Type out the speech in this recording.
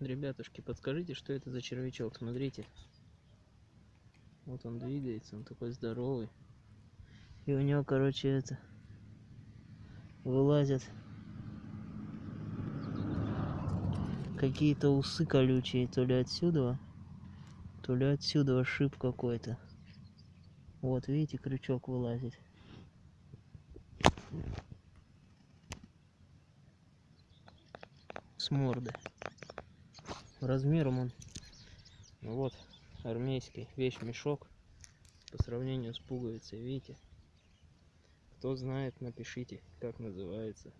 Ребятушки, подскажите, что это за червячок? Смотрите. Вот он двигается, он такой здоровый. И у него, короче, это вылазят какие-то усы колючие, то ли отсюда, то ли отсюда шип какой-то. Вот, видите, крючок вылазит. С морды. Размером он, вот, армейский вещь-мешок по сравнению с пуговицей, видите? Кто знает, напишите, как называется.